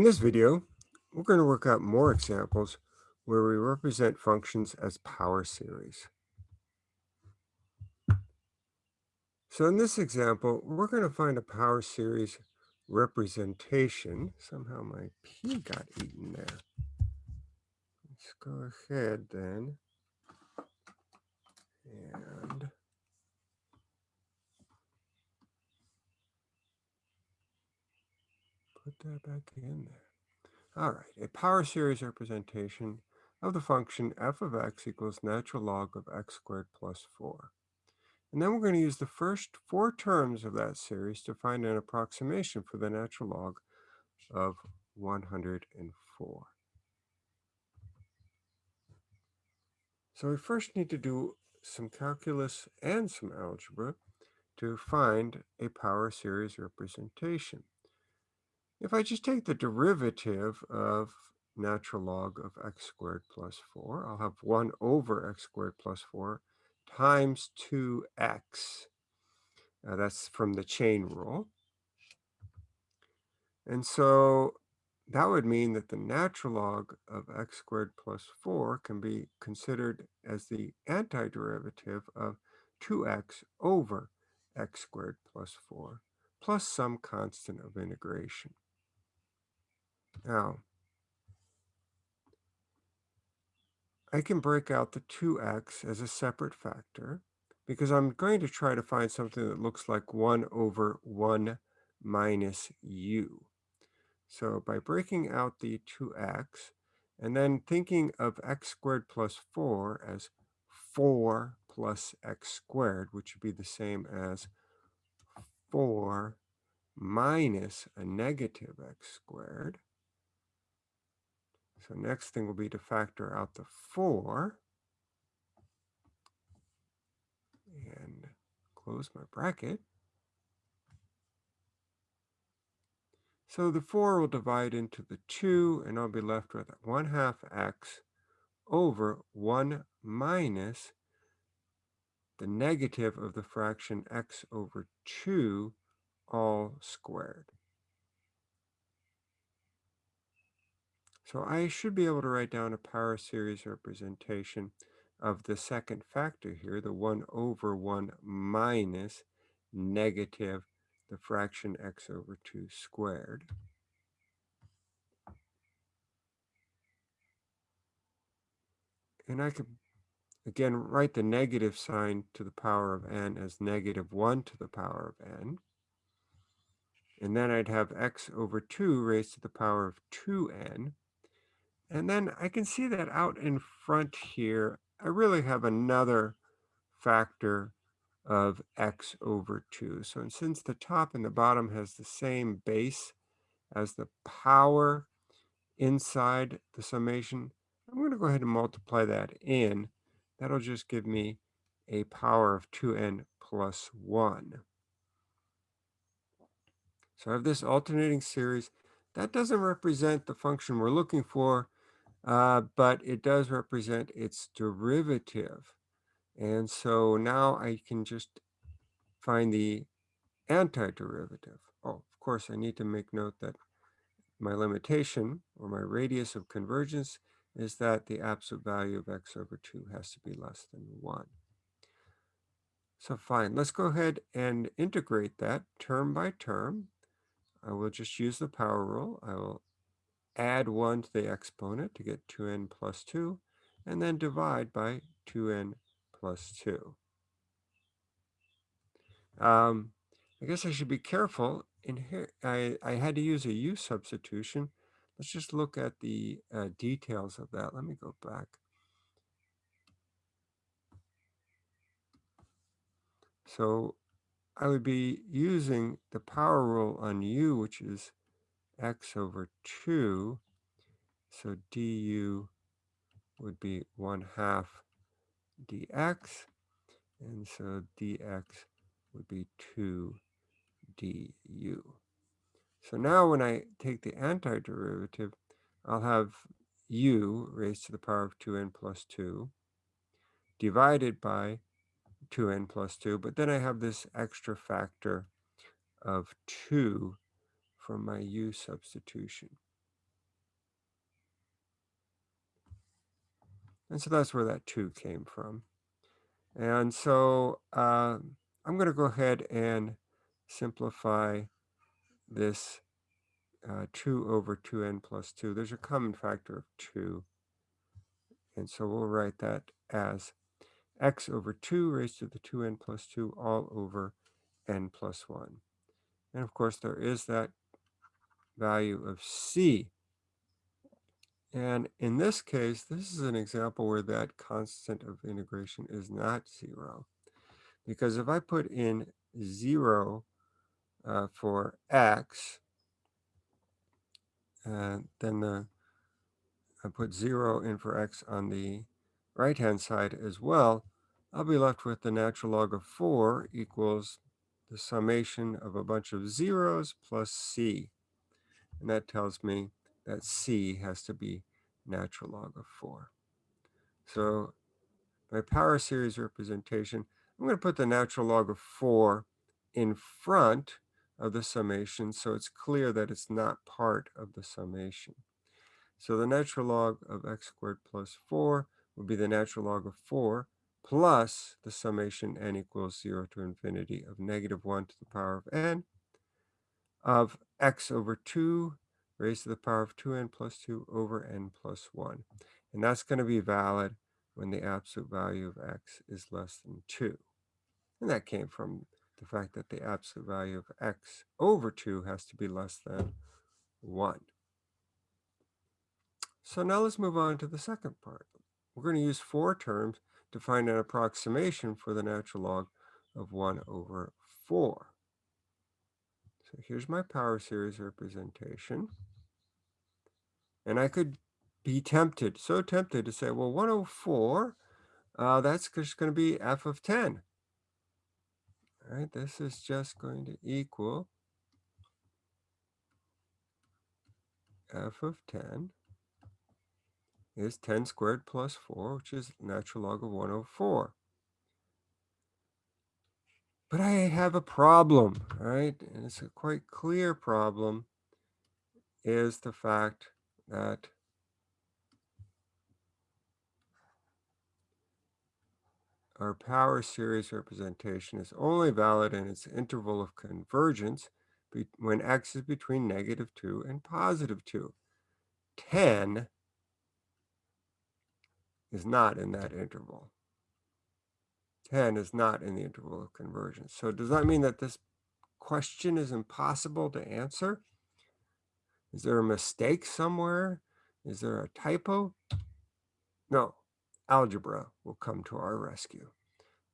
In this video, we're going to work out more examples where we represent functions as power series. So in this example, we're going to find a power series representation. Somehow my P got eaten there. Let's go ahead then and put that back in there. All right, a power series representation of the function f of x equals natural log of x squared plus 4. And then we're going to use the first four terms of that series to find an approximation for the natural log of 104. So we first need to do some calculus and some algebra to find a power series representation. If I just take the derivative of natural log of x squared plus 4, I'll have 1 over x squared plus 4 times 2x. Uh, that's from the chain rule. And so that would mean that the natural log of x squared plus 4 can be considered as the antiderivative of 2x over x squared plus 4 plus some constant of integration. Now, I can break out the 2x as a separate factor because I'm going to try to find something that looks like 1 over 1 minus u. So by breaking out the 2x and then thinking of x squared plus 4 as 4 plus x squared, which would be the same as 4 minus a negative x squared, so next thing will be to factor out the 4 and close my bracket. So the 4 will divide into the 2 and I'll be left with 1 half x over 1 minus the negative of the fraction x over 2 all squared. So I should be able to write down a power series representation of the second factor here, the 1 over 1 minus negative the fraction x over 2 squared. And I could, again, write the negative sign to the power of n as negative 1 to the power of n. And then I'd have x over 2 raised to the power of 2n. And then I can see that out in front here, I really have another factor of x over 2. So and since the top and the bottom has the same base as the power inside the summation, I'm going to go ahead and multiply that in. That'll just give me a power of 2n plus 1. So I have this alternating series. That doesn't represent the function we're looking for, uh, but it does represent its derivative. And so now I can just find the antiderivative. Oh, of course, I need to make note that my limitation or my radius of convergence is that the absolute value of x over 2 has to be less than 1. So fine, let's go ahead and integrate that term by term. I will just use the power rule. I will add 1 to the exponent to get 2n plus 2, and then divide by 2n plus 2. Um, I guess I should be careful. In here, I, I had to use a u substitution. Let's just look at the uh, details of that. Let me go back. So I would be using the power rule on u, which is x over 2. So du would be 1 half dx. And so dx would be 2 du. So now when I take the antiderivative, I'll have u raised to the power of 2n plus 2 divided by 2n plus 2, but then I have this extra factor of 2 from my U substitution. And so that's where that two came from. And so uh, I'm going to go ahead and simplify this uh, 2 over 2n plus 2. There's a common factor of 2. And so we'll write that as x over 2 raised to the 2n plus 2 all over n plus 1. And of course, there is that value of c. And in this case, this is an example where that constant of integration is not 0. Because if I put in 0 uh, for x, uh, then the I put 0 in for x on the right-hand side as well, I'll be left with the natural log of 4 equals the summation of a bunch of zeros plus c. And that tells me that c has to be natural log of 4. So my power series representation, I'm going to put the natural log of 4 in front of the summation so it's clear that it's not part of the summation. So the natural log of x squared plus 4 would be the natural log of 4 plus the summation n equals 0 to infinity of negative 1 to the power of n of x over 2 raised to the power of 2n plus 2 over n plus 1. And that's going to be valid when the absolute value of x is less than 2. And that came from the fact that the absolute value of x over 2 has to be less than 1. So now let's move on to the second part. We're going to use four terms to find an approximation for the natural log of 1 over 4. So here's my power series representation. And I could be tempted, so tempted to say, well, 104, uh, that's just going to be f of 10. All right, this is just going to equal f of 10 is 10 squared plus 4, which is natural log of 104. But I have a problem, right? And it's a quite clear problem is the fact that our power series representation is only valid in its interval of convergence when x is between negative 2 and positive 2. 10 is not in that interval. 10 is not in the interval of convergence. So does that mean that this question is impossible to answer? Is there a mistake somewhere? Is there a typo? No, algebra will come to our rescue.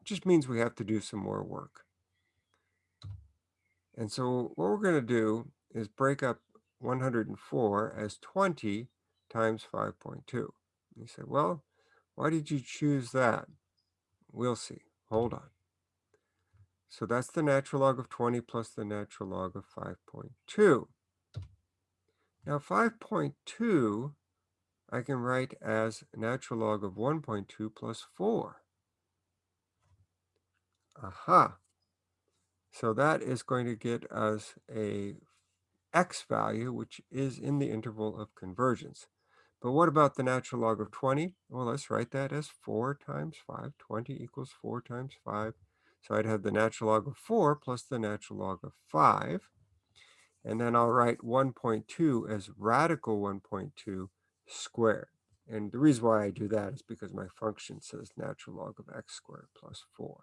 It just means we have to do some more work. And so what we're going to do is break up 104 as 20 times 5.2. You say, well, why did you choose that? We'll see. Hold on. So that's the natural log of 20 plus the natural log of 5.2. Now 5.2 I can write as natural log of 1.2 plus 4. Aha. So that is going to get us a x value, which is in the interval of convergence. But what about the natural log of 20? Well, let's write that as 4 times 5. 20 equals 4 times 5. So I'd have the natural log of 4 plus the natural log of 5. And then I'll write 1.2 as radical 1.2 squared. And the reason why I do that is because my function says natural log of x squared plus 4.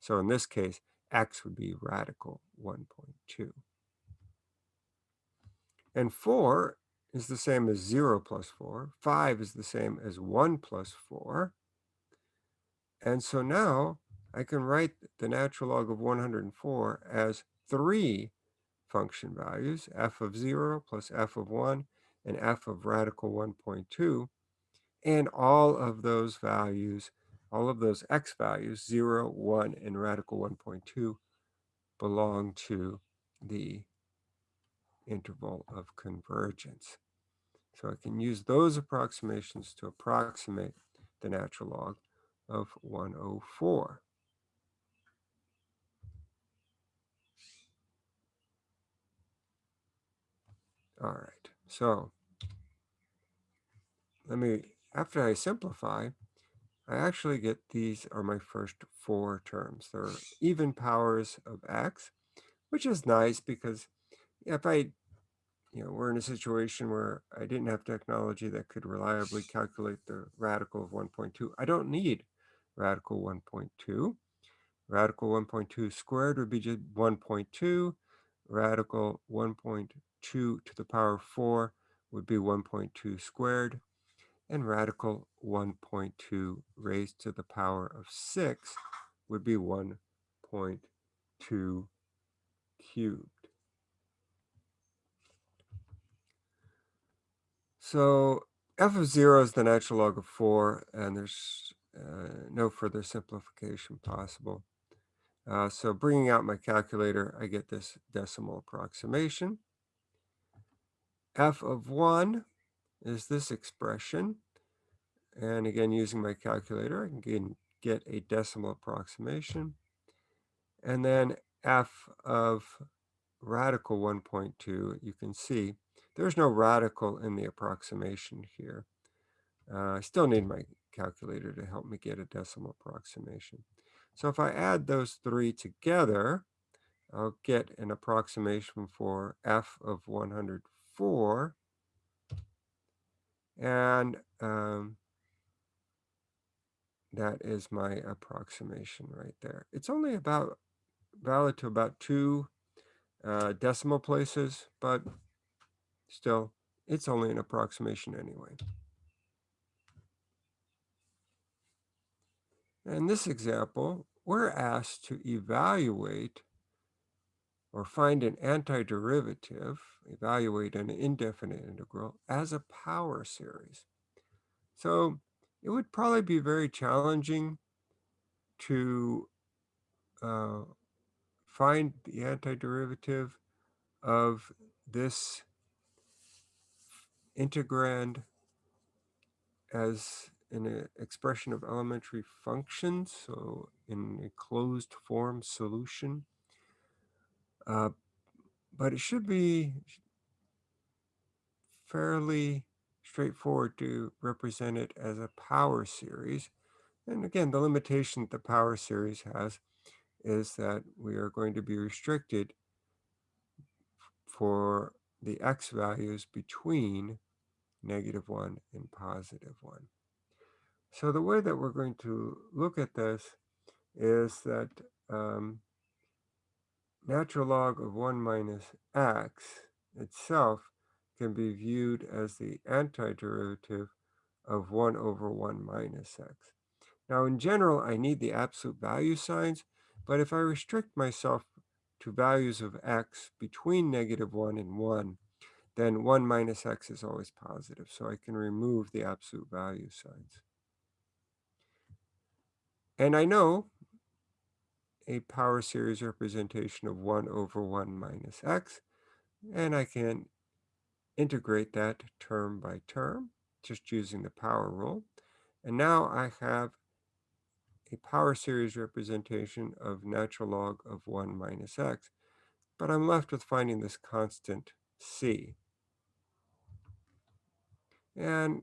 So in this case, x would be radical 1.2. And 4 is the same as 0 plus 4. 5 is the same as 1 plus 4. And so now I can write the natural log of 104 as 3 function values, f of 0 plus f of 1 and f of radical 1.2. And all of those values, all of those x values, 0, 1, and radical 1.2, belong to the interval of convergence. So I can use those approximations to approximate the natural log of 104. All right, so let me, after I simplify, I actually get these are my first four terms. They're even powers of x, which is nice because if I, you know, we're in a situation where I didn't have technology that could reliably calculate the radical of 1.2, I don't need radical 1.2. Radical 1.2 squared would be just 1.2. Radical 1.2 to the power of 4 would be 1.2 squared and radical 1.2 raised to the power of 6 would be 1.2 cubed. So f of 0 is the natural log of 4, and there's uh, no further simplification possible. Uh, so bringing out my calculator, I get this decimal approximation. f of 1 is this expression. And again, using my calculator, I can get a decimal approximation. And then f of radical 1.2, you can see there's no radical in the approximation here. Uh, I still need my calculator to help me get a decimal approximation. So if I add those three together, I'll get an approximation for f of 104. And um, that is my approximation right there. It's only about valid to about two uh, decimal places, but still, it's only an approximation anyway. In this example, we're asked to evaluate or find an antiderivative, evaluate an indefinite integral as a power series. So it would probably be very challenging to uh, find the antiderivative of this integrand as an expression of elementary functions, so in a closed form solution. Uh, but it should be fairly straightforward to represent it as a power series. And again, the limitation that the power series has is that we are going to be restricted for the x values between negative 1 and positive 1. So the way that we're going to look at this is that um, natural log of 1 minus x itself can be viewed as the antiderivative of 1 over 1 minus x. Now, in general, I need the absolute value signs, but if I restrict myself to values of x between negative 1 and 1, then 1 minus x is always positive, so I can remove the absolute value signs. And I know a power series representation of 1 over 1 minus x, and I can integrate that term by term, just using the power rule. And now I have a power series representation of natural log of 1 minus x, but I'm left with finding this constant c. And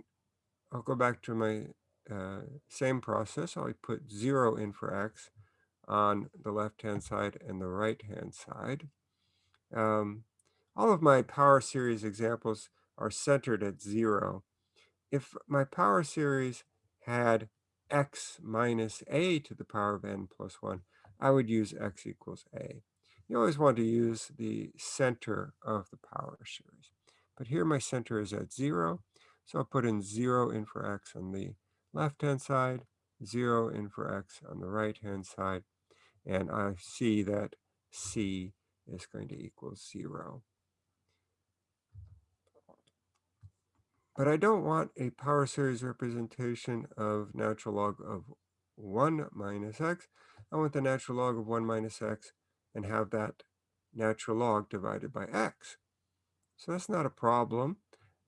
I'll go back to my uh, same process. I'll put 0 in for x on the left-hand side and the right-hand side. Um, all of my power series examples are centered at 0. If my power series had x minus a to the power of n plus 1, I would use x equals a. You always want to use the center of the power series. But here my center is at 0, so I'll put in 0 in for x on the left-hand side, 0 in for x on the right-hand side, and I see that c is going to equal 0. But I don't want a power series representation of natural log of 1 minus x. I want the natural log of 1 minus x and have that natural log divided by x. So that's not a problem.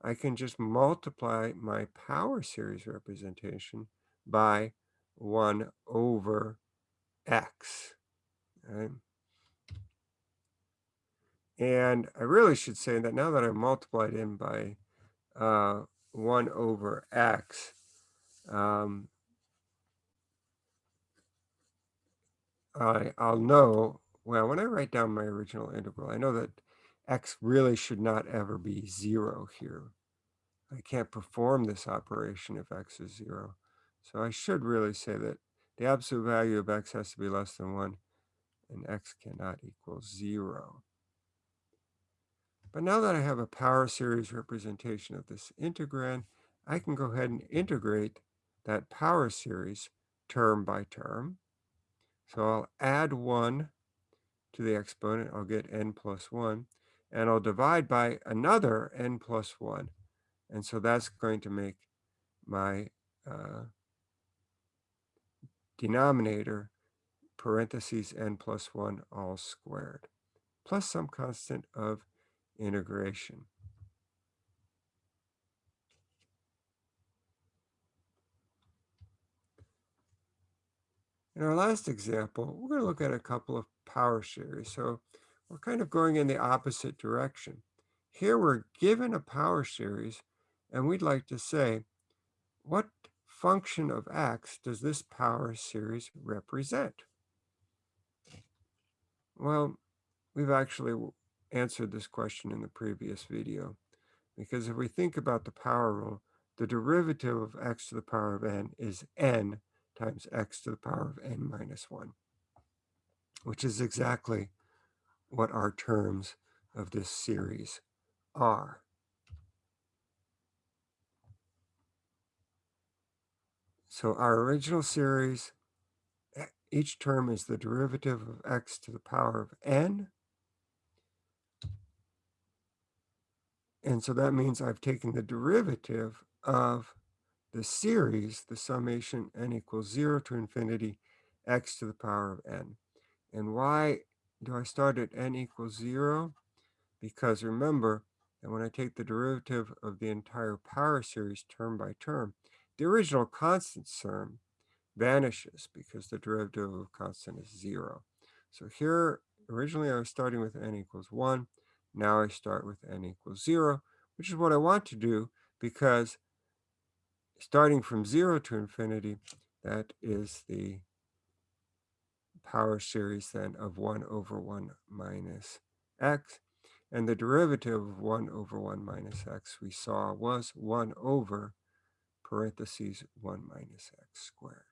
I can just multiply my power series representation by 1 over x. Right? And I really should say that now that I've multiplied in by uh, 1 over x. Um, I, I'll know, well, when I write down my original integral, I know that x really should not ever be 0 here. I can't perform this operation if x is 0. So I should really say that the absolute value of x has to be less than 1 and x cannot equal 0. But now that I have a power series representation of this integrand, I can go ahead and integrate that power series term by term. So I'll add 1 to the exponent. I'll get n plus 1. And I'll divide by another n plus 1. And so that's going to make my uh, denominator parentheses n plus 1 all squared, plus some constant of integration. In our last example, we're going to look at a couple of power series. So we're kind of going in the opposite direction. Here we're given a power series, and we'd like to say, what function of x does this power series represent? Well, we've actually answered this question in the previous video, because if we think about the power rule, the derivative of x to the power of n is n times x to the power of n minus 1, which is exactly what our terms of this series are. So our original series, each term is the derivative of x to the power of n. And so that means I've taken the derivative of the series, the summation n equals 0 to infinity x to the power of n. And why do I start at n equals 0? Because remember that when I take the derivative of the entire power series term by term, the original constant term vanishes because the derivative of constant is 0. So here, originally I was starting with n equals 1. Now I start with n equals 0, which is what I want to do because starting from 0 to infinity, that is the power series then of 1 over 1 minus x. And the derivative of 1 over 1 minus x we saw was 1 over parentheses 1 minus x squared.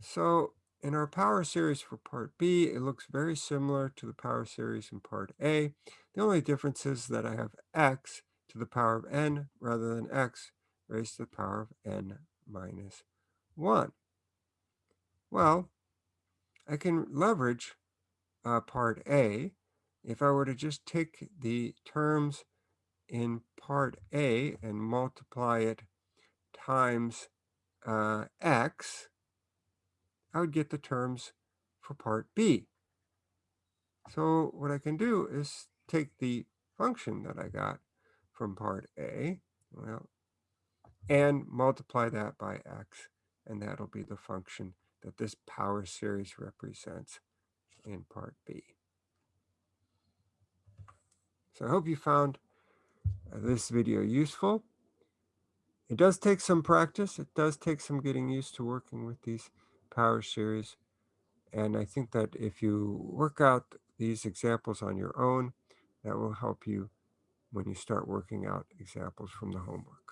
So in our power series for part B, it looks very similar to the power series in part A. The only difference is that I have x to the power of n rather than x raised to the power of n minus 1. Well, I can leverage uh, part A. If I were to just take the terms in part A and multiply it times uh, x, I would get the terms for part B. So what I can do is take the function that I got from part A, well, and multiply that by x, and that'll be the function that this power series represents in part B. So I hope you found uh, this video useful. It does take some practice. It does take some getting used to working with these power series. And I think that if you work out these examples on your own, that will help you when you start working out examples from the homework.